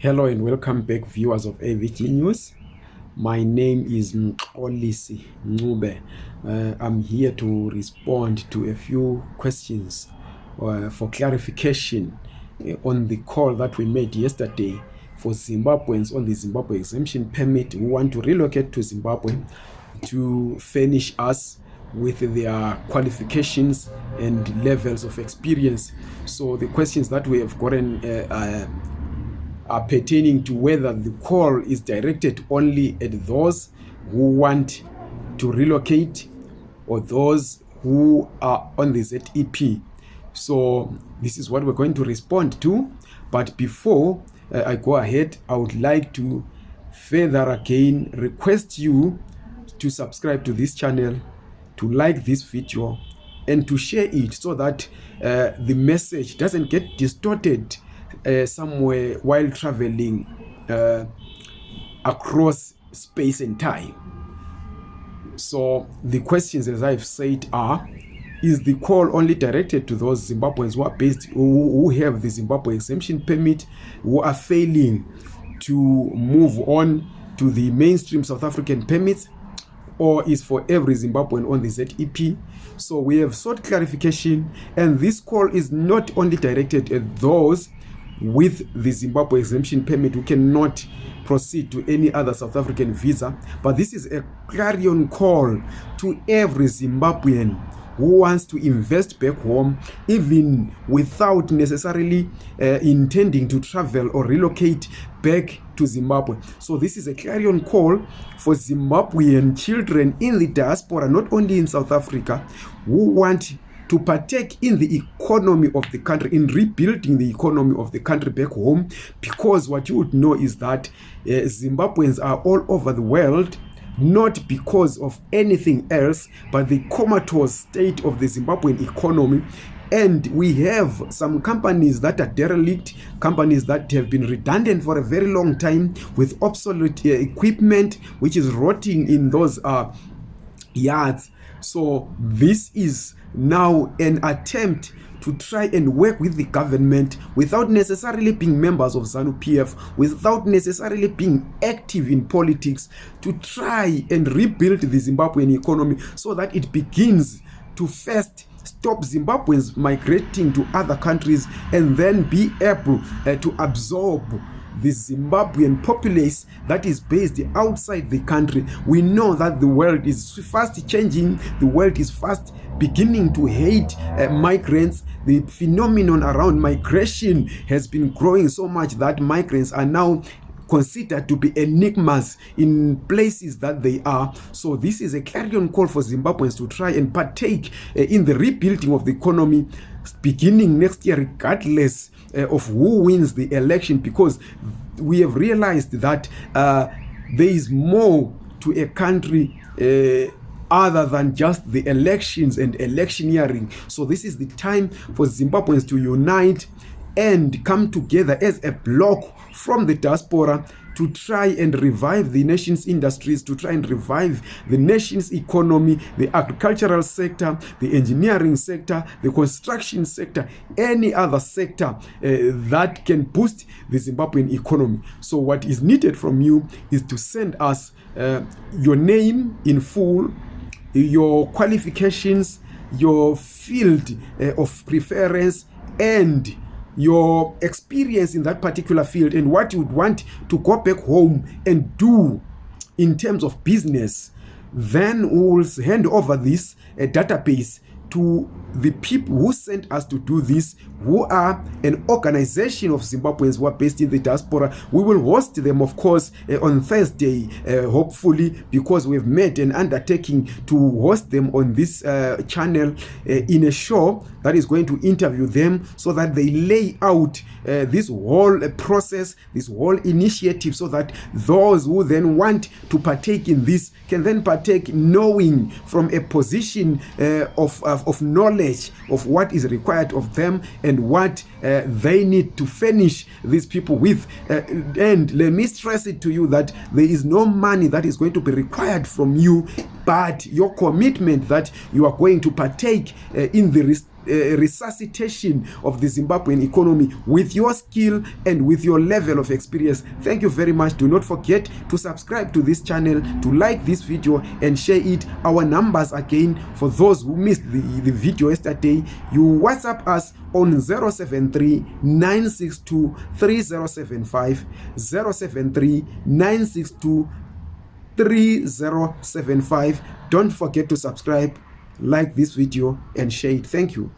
Hello and welcome back viewers of AVG News. My name is Mxolisi Ncube. Uh, I'm here to respond to a few questions uh, for clarification uh, on the call that we made yesterday for Zimbabweans on the Zimbabwe exemption permit who want to relocate to Zimbabwe to furnish us with their qualifications and levels of experience. So the questions that we have gotten uh, uh, are pertaining to whether the call is directed only at those who want to relocate or those who are on the ZEP. So this is what we're going to respond to. But before uh, I go ahead, I would like to further again request you to subscribe to this channel to like this video and to share it so that uh, the message doesn't get distorted uh, somewhere while traveling uh, across space and time. So the questions, as I've said, are is the call only directed to those Zimbabweans who are based who, who have the Zimbabwe exemption permit who are failing to move on to the mainstream South African permits or is for every Zimbabwean on the ZEP. So we have sought clarification, and this call is not only directed at those with the Zimbabwe exemption permit who cannot proceed to any other South African visa, but this is a clarion call to every Zimbabwean who wants to invest back home even without necessarily uh, intending to travel or relocate back to Zimbabwe. So this is a clarion call for Zimbabwean children in the diaspora, not only in South Africa, who want to partake in the economy of the country, in rebuilding the economy of the country back home, because what you would know is that uh, Zimbabweans are all over the world not because of anything else but the comatose state of the Zimbabwean economy. And we have some companies that are derelict companies that have been redundant for a very long time with obsolete uh, equipment which is rotting in those uh, yards. So this is now an attempt to try and work with the government without necessarily being members of ZANU-PF, without necessarily being active in politics, to try and rebuild the Zimbabwean economy so that it begins to first stop Zimbabweans migrating to other countries and then be able uh, to absorb the Zimbabwean populace that is based outside the country. We know that the world is fast changing, the world is fast beginning to hate uh, migrants. The phenomenon around migration has been growing so much that migrants are now considered to be enigmas in places that they are. So this is a clarion call for Zimbabweans to try and partake uh, in the rebuilding of the economy beginning next year regardless uh, of who wins the election because we have realized that uh, there is more to a country uh, other than just the elections and electioneering. So this is the time for Zimbabweans to unite and come together as a block from the diaspora to try and revive the nation's industries, to try and revive the nation's economy, the agricultural sector, the engineering sector, the construction sector, any other sector uh, that can boost the Zimbabwean economy. So what is needed from you is to send us uh, your name in full, your qualifications, your field uh, of preference, and your experience in that particular field and what you would want to go back home and do in terms of business then we will hand over this uh, database to the people who sent us to do this who are an organization of zimbabweans who are based in the diaspora. We will host them of course uh, on thursday uh, hopefully because we've made an undertaking to host them on this uh, channel uh, in a show that is going to interview them so that they lay out uh, this whole uh, process this whole initiative so that those who then want to partake in this can then partake knowing from a position uh, of, of, of knowledge of what is required of them and what uh, they need to finish these people with. Uh, and let me stress it to you that there is no money that is going to be required from you but your commitment that you are going to partake uh, in the uh, resuscitation of the Zimbabwean economy with your skill and with your level of experience. Thank you very much. Do not forget to subscribe to this channel, to like this video and share it. Our numbers again for those who missed the, the video yesterday, you WhatsApp us on 073 962 3075 073 962 3075 don't forget to subscribe like this video and share it. Thank you